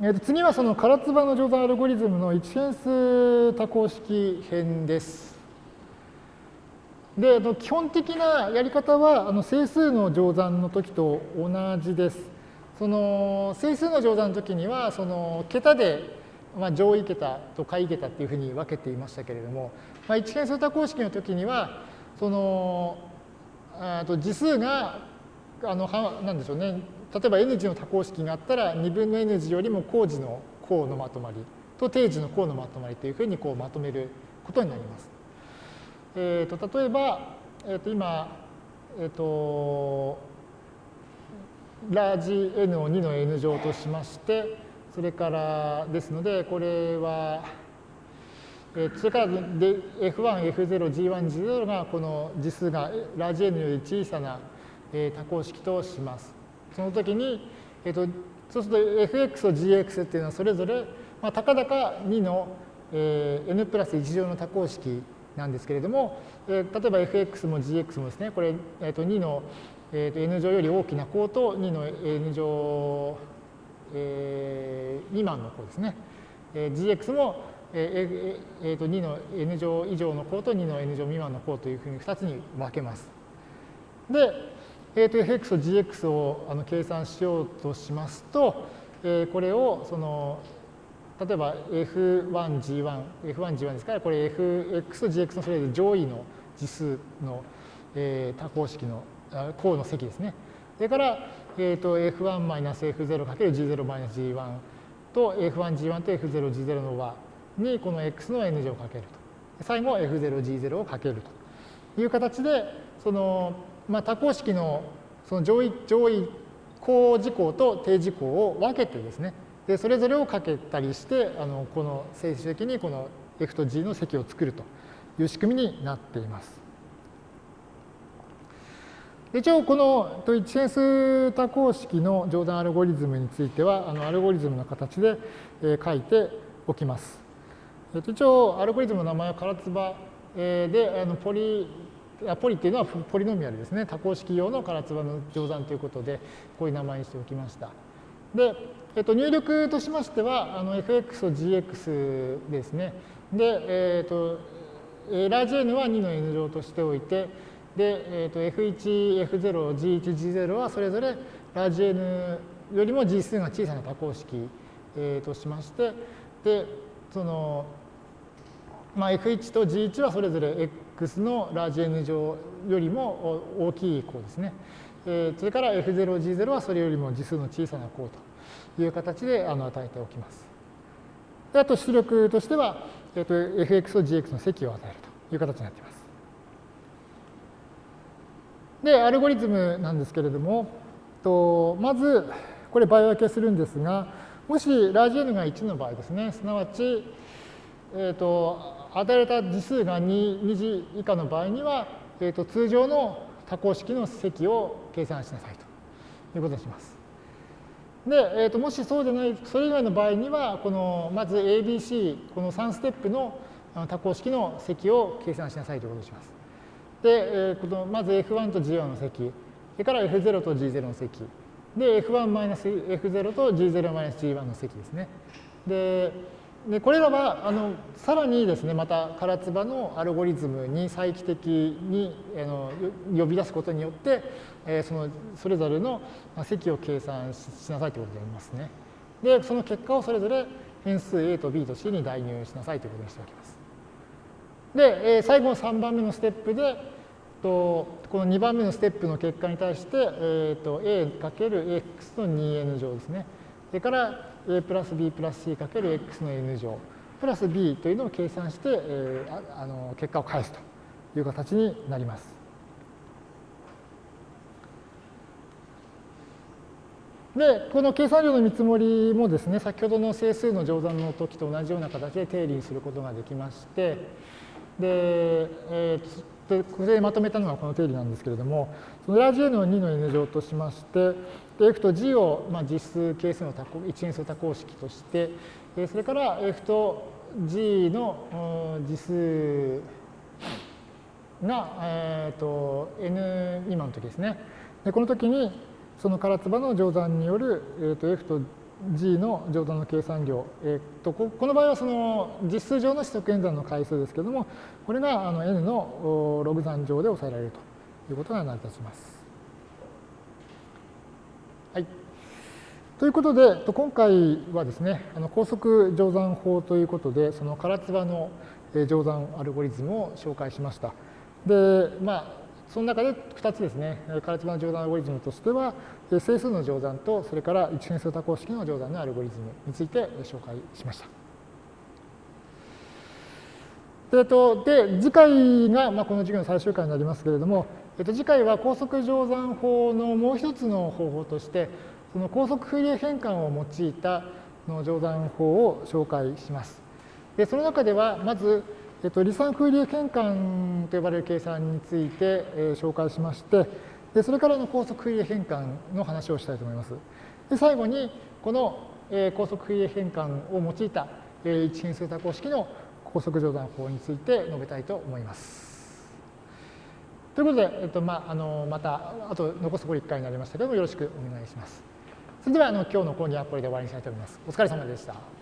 えー、と次はその唐津波の乗算アルゴリズムの一変数多項式編です。で、基本的なやり方はあの整数の乗算の時と同じです。その整数の乗算の時にはその桁で、まあ、上位桁と下位桁っていうふうに分けていましたけれども、まあ、一変数多項式の時にはそのあと次数があのはなんでしょうね例えば n 次の多項式があったら2分の n 次よりも項次の項のまとまりと定時の項のまとまりというふうにこうまとめることになります。えー、と例えば、えー、と今、えー、とラージ n を2の n 乗としましてそれからですのでこれは、えー、それからで F1、F0、G1、G0 がこの次数がラージ n より小さな、え、多項式とします。その時に、えーと、そうすると fx と gx っていうのはそれぞれ、まあ、たかだか2の、えー、n プラス1乗の多項式なんですけれども、えー、例えば fx も gx もですね、これ、えー、と2の、えー、と n 乗より大きな項と2の n 乗、えー、未満の項ですね。えー、gx も、えーえー、と2の n 乗以上の項と2の n 乗未満の項というふうに2つに分けます。で、えー、と fx と gx をあの計算しようとしますと、えー、これをその例えば F1、G1、F1、G1 ですから、これ Fx と Gx のそれぞれ上位の次数の、えー、多項式の項の積ですね。それから、えー、と F1-F0×G0-G1 と F1G1 と F0G0 の和にこの x の n 乗をかけると。最後 F0G0 をかけるという形で、そのまあ、多項式のその上位上位項事項と定事項を分けてですね、でそれぞれをかけたりして、あのこの最終的にこの F と G の積を作るという仕組みになっています。一応この一変数多項式の乗算アルゴリズムについてはあのアルゴリズムの形で書いておきます。一応アルゴリズムの名前は唐津葉であのポリポリっていうのはポリノミアルですね。多項式用の唐津葉の乗算ということでこういう名前にしておきました。で、えっと、入力としましてはあの fx と gx ですね。で、えっと、ラージ n は2の n 乗としておいて、で、えっと、f1、f0、g1、g0 はそれぞれラージ n よりも g 数が小さな多項式、えー、としまして、で、その、まあ、f1 と g1 はそれぞれ x のラージ n 乗よりも大きい項ですね。えそれから F0、G0 はそれよりも次数の小さな項という形であの与えておきます。であと出力としては、えー、と fx と gx の積を与えるという形になっています。で、アルゴリズムなんですけれども、とまず、これ倍分けするんですが、もしラージ N が1の場合ですね、すなわち、えーと、与えられた次数が 2, 2次以下の場合には、えーと通常の多項式の積を計算しなさいということにします。で、えー、ともしそうでない、それ以外の場合には、このまず ABC、この3ステップの多項式の積を計算しなさいということにします。で、えー、このまず F1 と G1 の積、それから F0 と G0 の積、で、F1-F0 と G0-G1 の積ですね。で、でこれらはあのさらにですねまた唐津波のアルゴリズムに再帰的にあの呼び出すことによって、えー、そのそれぞれの積を計算しなさいということでありますね。でその結果をそれぞれ変数 a と b と c に代入しなさいということにしておきます。で、えー、最後の3番目のステップでとこの2番目のステップの結果に対して、えーと、a×x の 2n 乗ですね。それから a プラス b プラス c かける x の n 乗プラス b というのを計算して、えー、あの結果を返すという形になります。で、この計算量の見積もりもですね、先ほどの整数の乗算の時と同じような形で定理にすることができまして、で、えー、でこれでまとめたのがこの定理なんですけれども、そのラジ n を2の n 乗としまして、F と G を、まあ、実数係数の多項一変数多項式として、それから F と G の実数が、えーと、N 未満の時ですね。でこの時にその唐津波の乗算による、えーと、F と G の乗算の計算量、えー、とこの場合はその実数上の指則演算の回数ですけれども、これがあの n のログ算上で抑えられるということが成り立ちます。はい。ということで、今回はですね、あの高速乗算法ということで、その唐津波の乗算アルゴリズムを紹介しました。で、まあ、その中で2つですね、唐津波の乗算アルゴリズムとしては、整数の乗算と、それから一変数多項式の乗算のアルゴリズムについて紹介しました。えっと、で、次回が、まあ、この授業の最終回になりますけれども、えっと、次回は高速乗算法のもう一つの方法として、その高速フーリエ変換を用いたの乗算法を紹介します。で、その中では、まず、えっと、離散フーリエ変換と呼ばれる計算について、えー、紹介しまして、でそれからの高速フーリエ変換の話をしたいと思います。で最後に、この、えー、高速フーリエ変換を用いた、えー、一変数多項式の高速乗算法について述べたいと思います。ということで、えっとまあ、あのまた、あと残すところ1回になりましたけども、よろしくお願いします。それではあの今日の講義はこれで終わりにしたいと思います。お疲れ様でした。